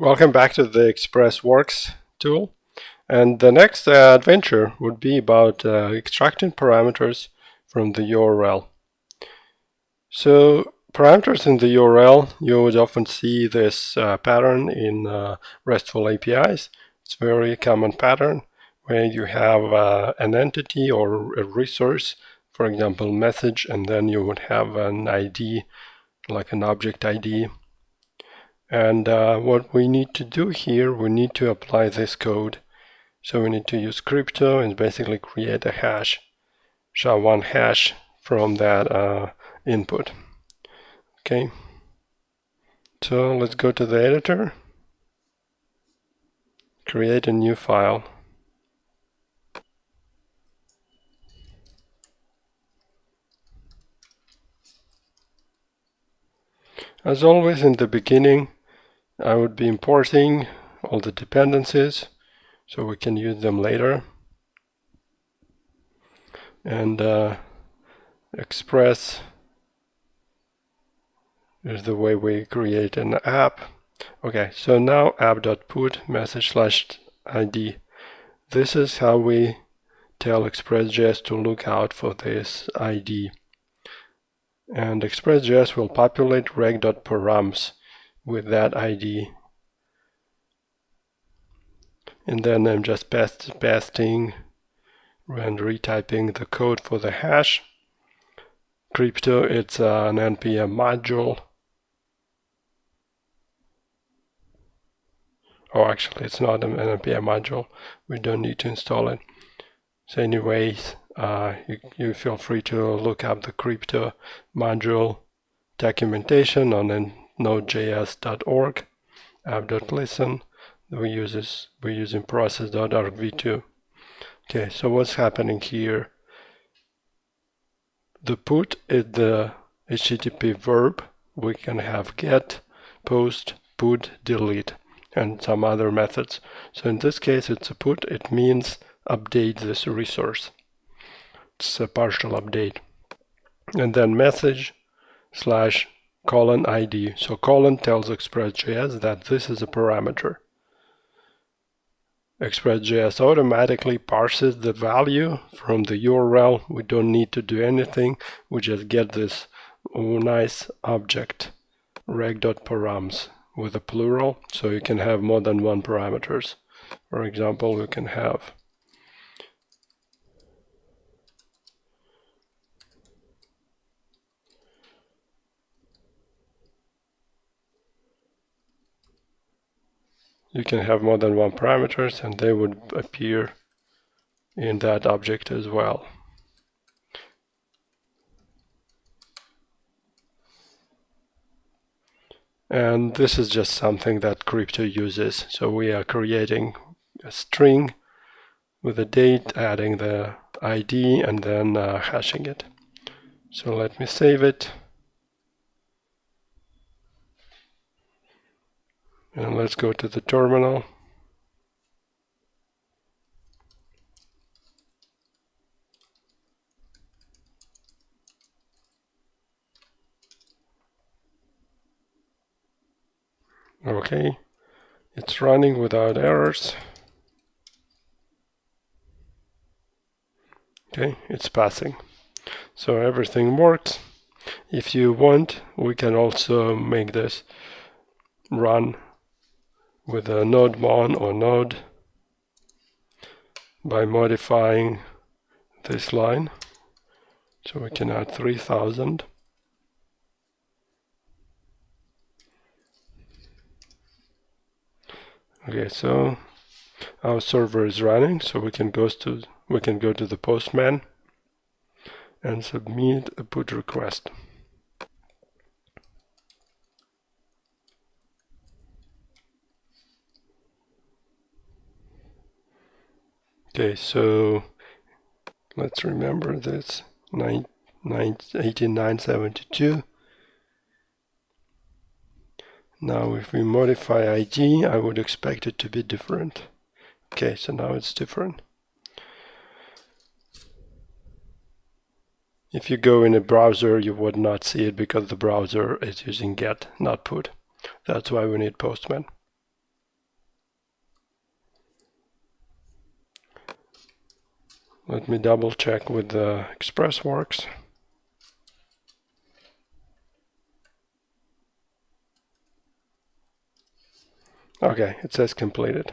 Welcome back to the ExpressWorks tool. And the next uh, adventure would be about uh, extracting parameters from the URL. So parameters in the URL, you would often see this uh, pattern in uh, RESTful APIs. It's a very common pattern where you have uh, an entity or a resource, for example, message, and then you would have an ID, like an object ID and uh, what we need to do here, we need to apply this code. So we need to use crypto and basically create a hash, SHA-1 hash from that uh, input. Okay. So let's go to the editor, create a new file. As always in the beginning, I would be importing all the dependencies so we can use them later. And uh, Express is the way we create an app. Okay, so now app.put message slash ID. This is how we tell ExpressJS to look out for this ID. And ExpressJS will populate req.params with that ID and then I'm just past pasting and retyping the code for the hash. Crypto it's uh, an npm module. Oh actually it's not an npm module. We don't need to install it. So anyways uh, you, you feel free to look up the crypto module documentation on node.js.org app.listen we use this we're using process.argv2 okay so what's happening here? The put is the http verb we can have get post put delete and some other methods. So in this case it's a put. It means update this resource. It's a partial update. And then message slash colon ID. So colon tells ExpressJS that this is a parameter. ExpressJS automatically parses the value from the URL. We don't need to do anything. We just get this nice object req.params with a plural so you can have more than one parameters. For example, we can have you can have more than one parameters and they would appear in that object as well. And this is just something that crypto uses. So we are creating a string with a date, adding the ID, and then uh, hashing it. So let me save it. And let's go to the terminal. Okay, it's running without errors. Okay, it's passing. So everything works. If you want, we can also make this run with a nodemon or node by modifying this line. So we can add 3000 okay so our server is running so we can go to we can go to the postman and submit a put request Okay, so let's remember this 9, 9, 18972. Now if we modify ID, I would expect it to be different. Okay, so now it's different. If you go in a browser, you would not see it because the browser is using get, not put. That's why we need Postman. Let me double check with the ExpressWorks. Okay, it says completed.